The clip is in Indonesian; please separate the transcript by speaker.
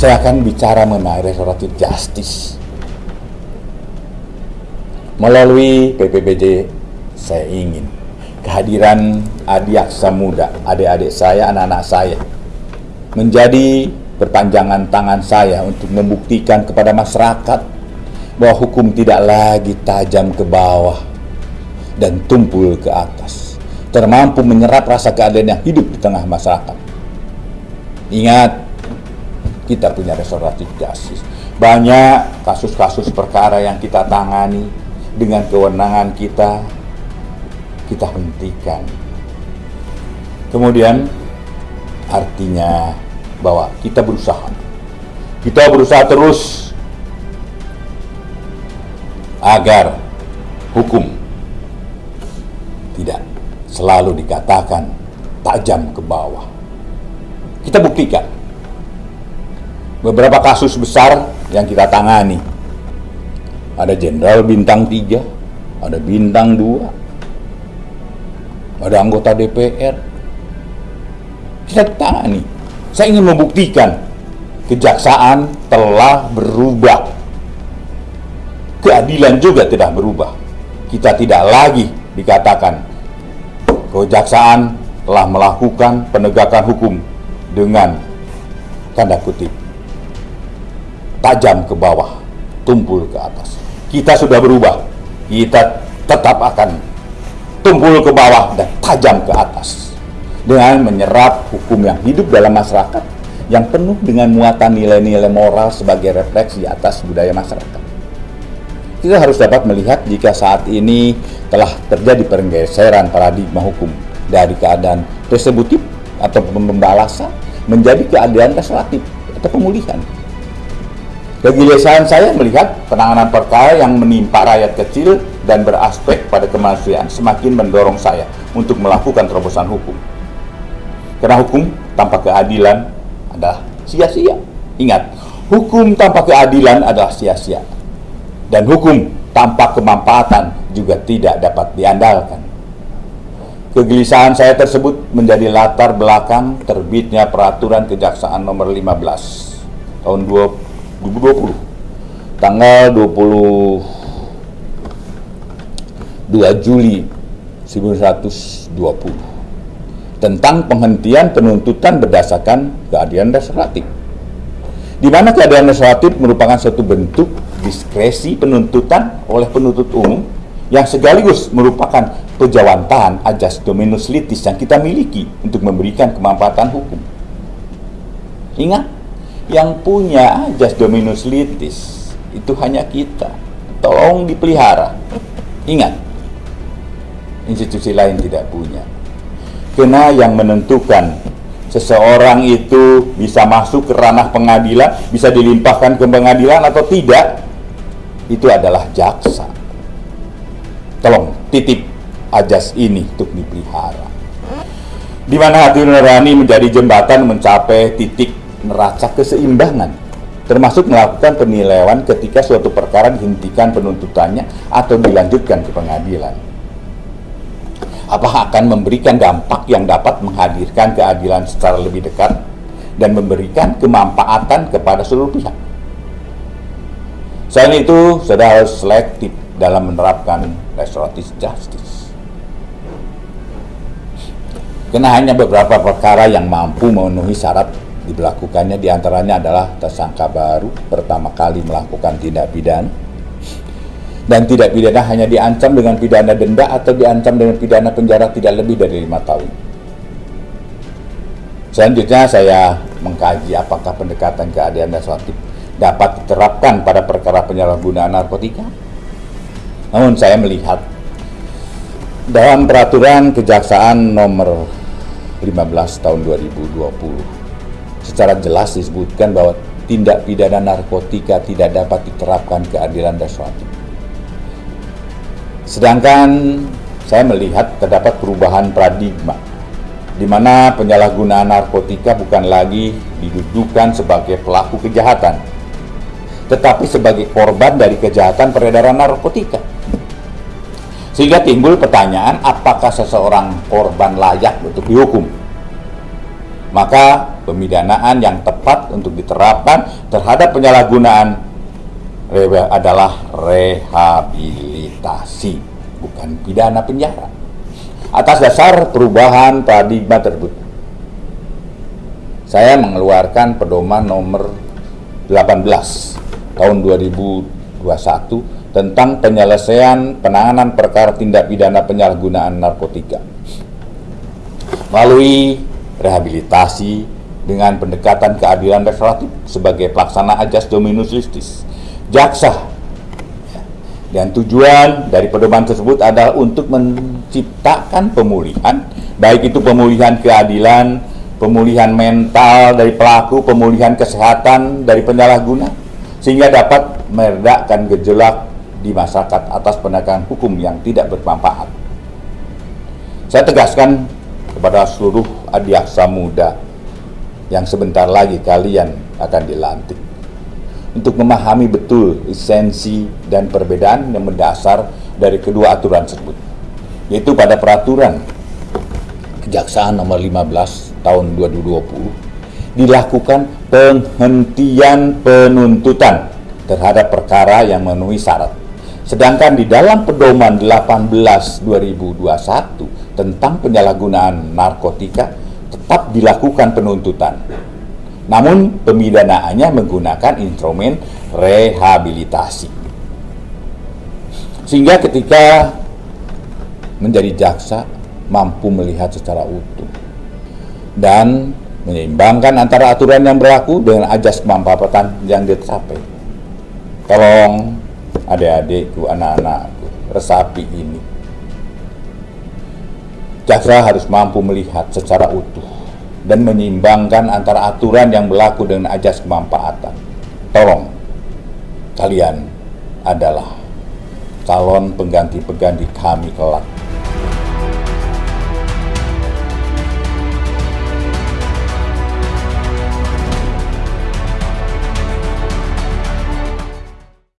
Speaker 1: saya akan bicara mengenai restoratif justice. Melalui PPBJ, saya ingin kehadiran adik-aksa muda, adik-adik saya, anak-anak saya, menjadi perpanjangan tangan saya untuk membuktikan kepada masyarakat bahwa hukum tidak lagi tajam ke bawah dan tumpul ke atas, termampu menyerap rasa keadilan yang hidup di tengah masyarakat. Ingat, kita punya restoratif justice. Banyak kasus-kasus perkara yang kita tangani dengan kewenangan kita, kita hentikan. Kemudian, artinya bahwa kita berusaha. Kita berusaha terus agar hukum tidak selalu dikatakan tajam ke bawah. Kita buktikan beberapa kasus besar yang kita tangani. Ada jenderal bintang 3, ada bintang 2, ada anggota DPR. Kita tangani. Saya ingin membuktikan kejaksaan telah berubah keadilan juga tidak berubah. Kita tidak lagi dikatakan kejaksaan telah melakukan penegakan hukum dengan tanda kutip tajam ke bawah, tumpul ke atas. Kita sudah berubah. Kita tetap akan tumpul ke bawah dan tajam ke atas dengan menyerap hukum yang hidup dalam masyarakat yang penuh dengan muatan nilai-nilai moral sebagai refleksi atas budaya masyarakat kita harus dapat melihat jika saat ini telah terjadi pergeseran paradigma hukum dari keadaan retributif atau pembalasan menjadi keadaan restoratif atau pemulihan. Kegelisahan saya melihat penanganan perkara yang menimpa rakyat kecil dan beraspek pada kemanusiaan semakin mendorong saya untuk melakukan terobosan hukum. Karena hukum tanpa keadilan adalah sia-sia. Ingat, hukum tanpa keadilan adalah sia-sia dan hukum tanpa kemanfaatan juga tidak dapat diandalkan. Kegelisahan saya tersebut menjadi latar belakang terbitnya peraturan kejaksaan nomor 15 tahun 2020 tanggal 22 Juli 1920 tentang penghentian penuntutan berdasarkan keadilan restoratif. Di mana keadilan restoratif merupakan suatu bentuk diskresi penuntutan oleh penuntut umum yang sekaligus merupakan pejawantahan ajas dominus litis yang kita miliki untuk memberikan kemanfaatan hukum. Ingat, yang punya ajas dominus litis itu hanya kita. Tolong dipelihara. Ingat, institusi lain tidak punya. Karena yang menentukan seseorang itu bisa masuk ke ranah pengadilan, bisa dilimpahkan ke pengadilan atau tidak, itu adalah jaksa. Tolong titip ajas ini untuk dipelihara. Di mana hati nurani menjadi jembatan mencapai titik neraca keseimbangan, termasuk melakukan penilaian ketika suatu perkara dihentikan penuntutannya atau dilanjutkan ke pengadilan. Apakah akan memberikan dampak yang dapat menghadirkan keadilan secara lebih dekat dan memberikan kemanfaatan kepada seluruh pihak? Selain itu, saudara harus selektif dalam menerapkan restoratif justice. Karena hanya beberapa perkara yang mampu memenuhi syarat diberlakukannya di antaranya adalah tersangka baru pertama kali melakukan tindak pidana dan tidak pidana hanya diancam dengan pidana denda atau diancam dengan pidana penjara tidak lebih dari lima tahun. Selanjutnya saya mengkaji apakah pendekatan keadilan restoratif dapat diterapkan pada perkara penyalahgunaan narkotika. Namun saya melihat dalam peraturan kejaksaan nomor 15 tahun 2020 secara jelas disebutkan bahwa tindak pidana narkotika tidak dapat diterapkan keadilan restoratif. Sedangkan saya melihat terdapat perubahan paradigma di mana penyalahgunaan narkotika bukan lagi didudukan sebagai pelaku kejahatan, tetapi sebagai korban dari kejahatan peredaran narkotika. Sehingga timbul pertanyaan, apakah seseorang korban layak untuk dihukum? Maka pemidanaan yang tepat untuk diterapkan terhadap penyalahgunaan adalah rehabilitasi, bukan pidana penjara. Atas dasar perubahan paradigma tersebut, saya mengeluarkan pedoman nomor 18 tahun 2021 tentang penyelesaian penanganan perkara tindak pidana penyalahgunaan narkotika melalui rehabilitasi dengan pendekatan keadilan restoratif sebagai pelaksana ajas dominus listis jaksa. Dan tujuan dari pedoman tersebut adalah untuk menciptakan pemulihan baik itu pemulihan keadilan pemulihan mental dari pelaku pemulihan kesehatan dari penyalahguna sehingga dapat meredakan gejolak di masyarakat atas penegakan hukum yang tidak bermanfaat. Saya tegaskan kepada seluruh adiaksa muda yang sebentar lagi kalian akan dilantik. Untuk memahami betul esensi dan perbedaan yang mendasar dari kedua aturan tersebut yaitu pada peraturan Kejaksaan nomor 15 tahun 2020 dilakukan penghentian penuntutan terhadap perkara yang memenuhi syarat. Sedangkan di dalam pedoman 18 2021 tentang penyalahgunaan narkotika tetap dilakukan penuntutan. Namun pemidanaannya menggunakan instrumen rehabilitasi. Sehingga ketika menjadi jaksa mampu melihat secara utuh dan menyeimbangkan antara aturan yang berlaku dengan ajas kemampatan yang dicapai. Tolong adik-adikku, anak-anakku, resapi ini Jaksa harus mampu melihat secara utuh dan menyeimbangkan antara aturan yang berlaku dengan ajas kemanfaatan. Tolong, kalian adalah calon pengganti-pengganti kami kelak.